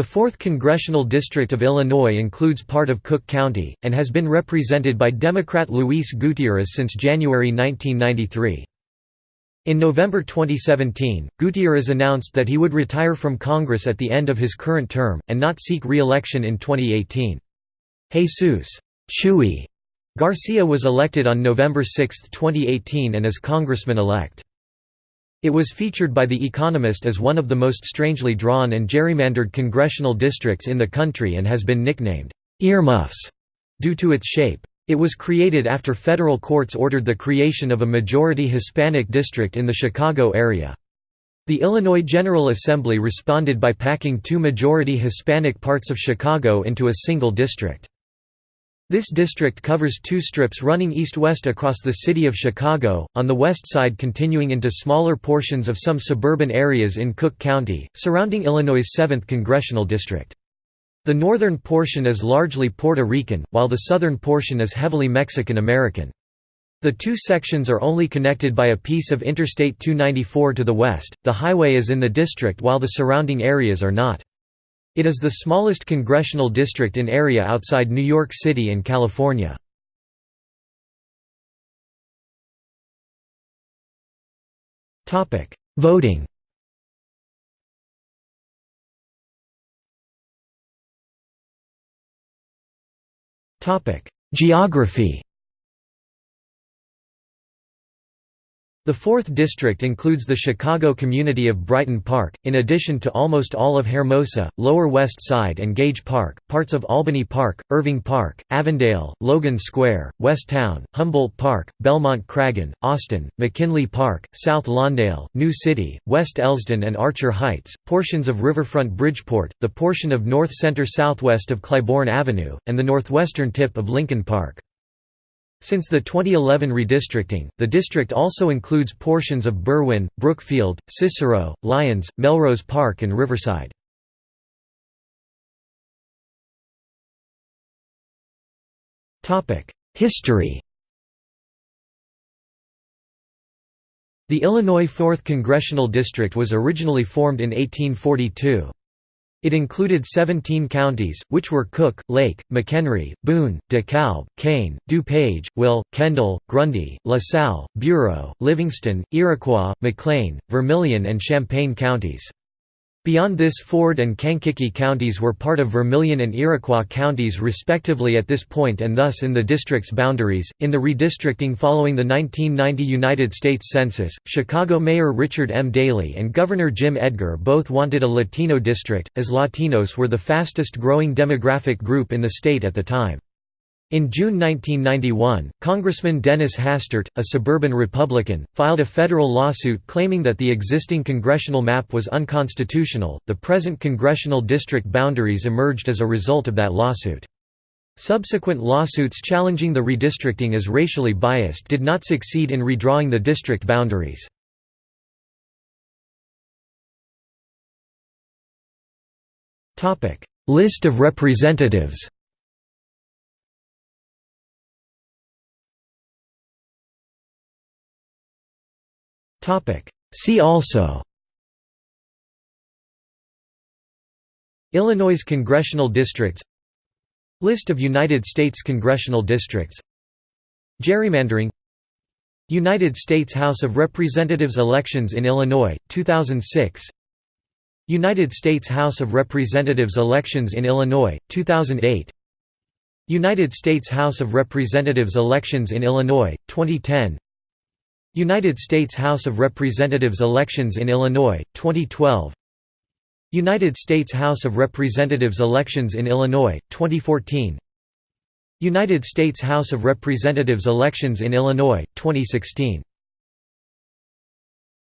The 4th Congressional District of Illinois includes part of Cook County, and has been represented by Democrat Luis Gutierrez since January 1993. In November 2017, Gutierrez announced that he would retire from Congress at the end of his current term, and not seek re-election in 2018. Jesus Chuy Garcia was elected on November 6, 2018 and is congressman-elect. It was featured by The Economist as one of the most strangely drawn and gerrymandered congressional districts in the country and has been nicknamed, "'earmuffs' due to its shape. It was created after federal courts ordered the creation of a majority Hispanic district in the Chicago area. The Illinois General Assembly responded by packing two majority Hispanic parts of Chicago into a single district. This district covers two strips running east-west across the city of Chicago, on the west side continuing into smaller portions of some suburban areas in Cook County, surrounding Illinois' 7th congressional district. The northern portion is largely Puerto Rican, while the southern portion is heavily Mexican American. The two sections are only connected by a piece of Interstate 294 to the west, the highway is in the district while the surrounding areas are not. It is the smallest congressional district in area outside New York City and California. Voting Geography The 4th District includes the Chicago community of Brighton Park, in addition to almost all of Hermosa, Lower West Side and Gage Park, parts of Albany Park, Irving Park, Avondale, Logan Square, West Town, Humboldt Park, Belmont Cragin, Austin, McKinley Park, South Lawndale, New City, West Elsdon and Archer Heights, portions of Riverfront Bridgeport, the portion of North Center southwest of Clybourn Avenue, and the northwestern tip of Lincoln Park. Since the 2011 redistricting, the district also includes portions of Berwyn, Brookfield, Cicero, Lyons, Melrose Park and Riverside. History The Illinois 4th Congressional District was originally formed in 1842. It included 17 counties, which were Cook, Lake, McHenry, Boone, DeKalb, Kane, DuPage, Will, Kendall, Grundy, LaSalle, Bureau, Livingston, Iroquois, McLean, Vermilion and Champaign counties. Beyond this Ford and Kankakee counties were part of Vermilion and Iroquois counties respectively at this point and thus in the district's boundaries. In the redistricting following the 1990 United States Census, Chicago Mayor Richard M. Daley and Governor Jim Edgar both wanted a Latino district, as Latinos were the fastest growing demographic group in the state at the time. In June 1991, Congressman Dennis Hastert, a suburban Republican, filed a federal lawsuit claiming that the existing congressional map was unconstitutional. The present congressional district boundaries emerged as a result of that lawsuit. Subsequent lawsuits challenging the redistricting as racially biased did not succeed in redrawing the district boundaries. List of representatives See also. Illinois congressional districts. List of United States congressional districts. Gerrymandering. United States House of Representatives elections in Illinois, 2006 United States House of Representatives elections in Illinois, 2008 United States House of Representatives elections in Illinois, 2010 United States House of Representatives elections in Illinois, 2012 United States House of Representatives elections in Illinois, 2014 United States House of Representatives elections in Illinois, 2016